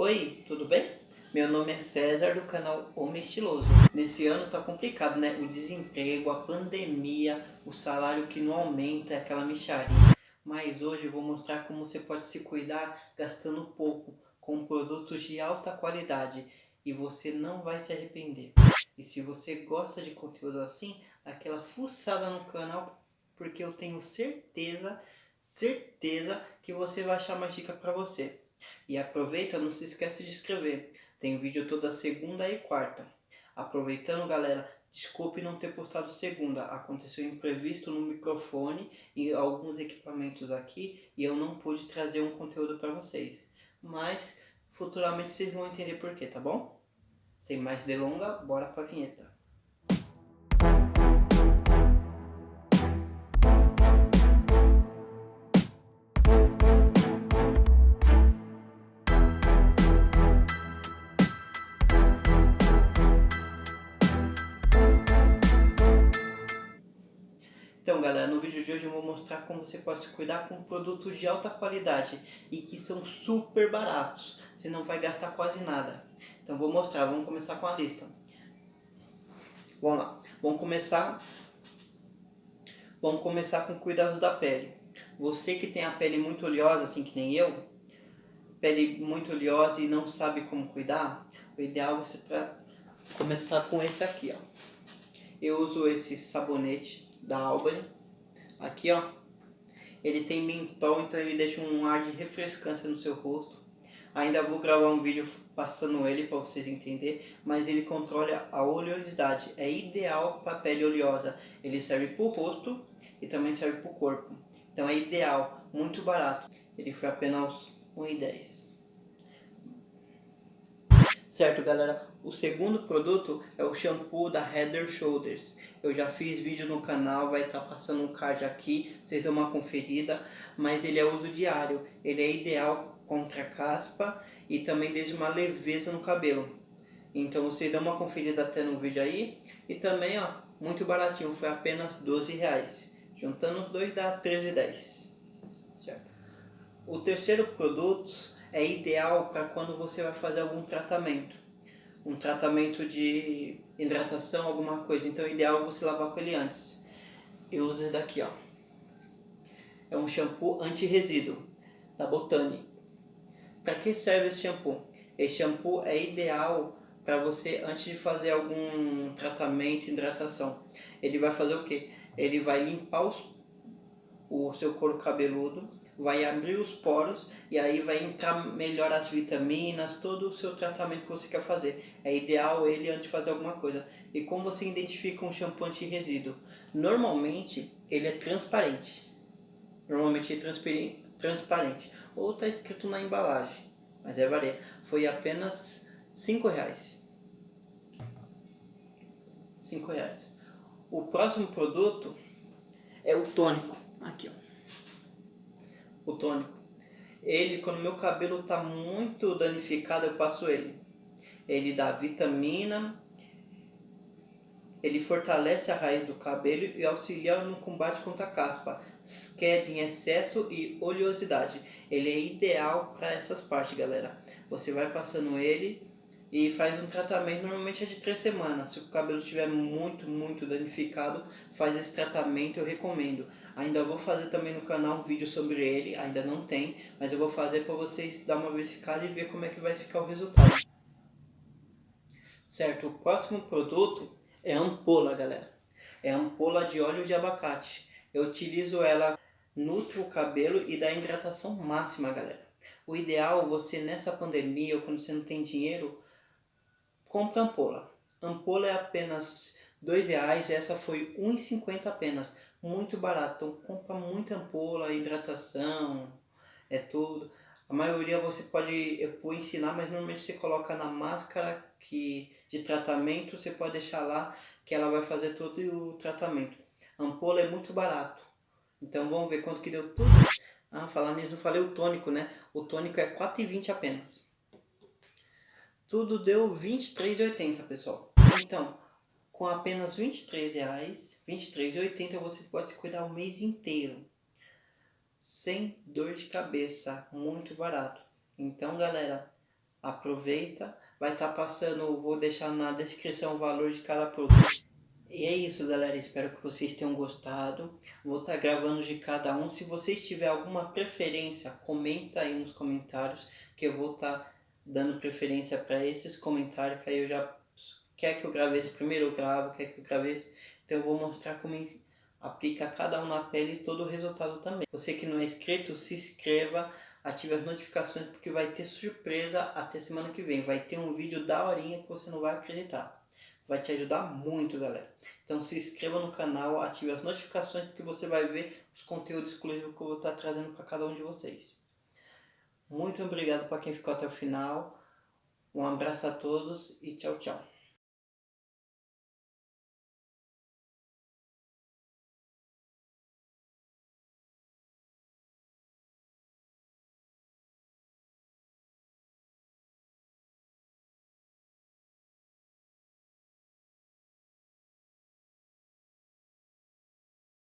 Oi, tudo bem? Meu nome é César do canal Homem Estiloso. Nesse ano tá complicado, né? O desemprego, a pandemia, o salário que não aumenta, aquela micharia. Mas hoje eu vou mostrar como você pode se cuidar gastando pouco, com produtos de alta qualidade. E você não vai se arrepender. E se você gosta de conteúdo assim, aquela fuçada no canal, porque eu tenho certeza, certeza que você vai achar uma dica para você. E aproveita, não se esquece de inscrever. Tem vídeo toda segunda e quarta. Aproveitando, galera, desculpe não ter postado segunda. Aconteceu imprevisto no microfone e alguns equipamentos aqui e eu não pude trazer um conteúdo para vocês. Mas futuramente vocês vão entender porquê, tá bom? Sem mais delongas, bora para a vinheta. Galera, no vídeo de hoje eu vou mostrar como você pode se cuidar com produtos de alta qualidade e que são super baratos, você não vai gastar quase nada. Então vou mostrar, vamos começar com a lista. Vamos lá, vamos começar, vamos começar com cuidado da pele. Você que tem a pele muito oleosa, assim que nem eu, pele muito oleosa e não sabe como cuidar, o ideal é você começar com esse aqui, ó. Eu uso esse sabonete da Albany. Aqui, ó. Ele tem mentol, então ele deixa um ar de refrescância no seu rosto. Ainda vou gravar um vídeo passando ele para vocês entenderem, mas ele controla a oleosidade. É ideal para pele oleosa. Ele serve para o rosto e também serve para o corpo. Então é ideal, muito barato. Ele foi apenas R$1,10. Certo, galera? O segundo produto é o shampoo da Heather Shoulders. Eu já fiz vídeo no canal, vai estar tá passando um card aqui, vocês dão uma conferida. Mas ele é uso diário, ele é ideal contra caspa e também deixa uma leveza no cabelo. Então vocês dão uma conferida até no vídeo aí. E também, ó, muito baratinho, foi apenas 12 reais. Juntando os dois dá 13,10. Certo? O terceiro produto é ideal para quando você vai fazer algum tratamento. Um tratamento de hidratação, alguma coisa. Então é ideal você lavar com ele antes. Eu uso esse daqui, ó. É um shampoo anti-resíduo, da Botani. Para que serve esse shampoo? Esse shampoo é ideal para você antes de fazer algum tratamento hidratação. Ele vai fazer o que? Ele vai limpar os, o seu couro cabeludo vai abrir os poros e aí vai entrar melhor as vitaminas, todo o seu tratamento que você quer fazer. É ideal ele antes de fazer alguma coisa. E como você identifica um shampoo anti-resíduo? Normalmente ele é transparente. Normalmente ele é transparente. Ou está escrito na embalagem. Mas é varia. Foi apenas 5 reais. 5 reais. O próximo produto é o tônico. Aqui, ó o tônico. Ele, quando meu cabelo está muito danificado, eu passo ele. Ele dá vitamina, ele fortalece a raiz do cabelo e auxilia no combate contra a caspa, queda em excesso e oleosidade. Ele é ideal para essas partes, galera. Você vai passando ele e faz um tratamento, normalmente é de três semanas. Se o cabelo estiver muito, muito danificado, faz esse tratamento, eu recomendo. Ainda vou fazer também no canal um vídeo sobre ele, ainda não tem, mas eu vou fazer para vocês dar uma verificada e ver como é que vai ficar o resultado. Certo, o próximo produto é a ampola, galera. É a ampola de óleo de abacate. Eu utilizo ela, nutre o cabelo e dá hidratação máxima, galera. O ideal, você nessa pandemia ou quando você não tem dinheiro, compra ampola. Ampola é apenas R$ reais, essa foi R$ 1,50 apenas muito barato. Então compra muita ampola, hidratação, é tudo. A maioria você pode eu vou ensinar, mas normalmente você coloca na máscara que de tratamento, você pode deixar lá que ela vai fazer todo o tratamento. Ampola é muito barato. Então vamos ver quanto que deu tudo. Ah, falar nisso, não falei o tônico, né? O tônico é R$ 4,20 apenas. Tudo deu R$ 23,80, pessoal. Então, com apenas R$ 23,00, R$ 23,80 você pode se cuidar o mês inteiro. Sem dor de cabeça, muito barato. Então galera, aproveita. Vai estar tá passando, vou deixar na descrição o valor de cada produto. E é isso galera, espero que vocês tenham gostado. Vou estar tá gravando de cada um. Se vocês tiverem alguma preferência, comenta aí nos comentários que eu vou estar tá dando preferência para esses comentários que aí eu já quer que eu grave esse primeiro eu gravo, quer que eu grave esse. Então eu vou mostrar como aplica cada um na pele e todo o resultado também. Você que não é inscrito, se inscreva, ative as notificações porque vai ter surpresa até semana que vem. Vai ter um vídeo da horinha que você não vai acreditar vai te ajudar muito, galera. Então se inscreva no canal, ative as notificações porque você vai ver os conteúdos exclusivos que eu vou estar trazendo para cada um de vocês. Muito obrigado para quem ficou até o final. Um abraço a todos e tchau, tchau.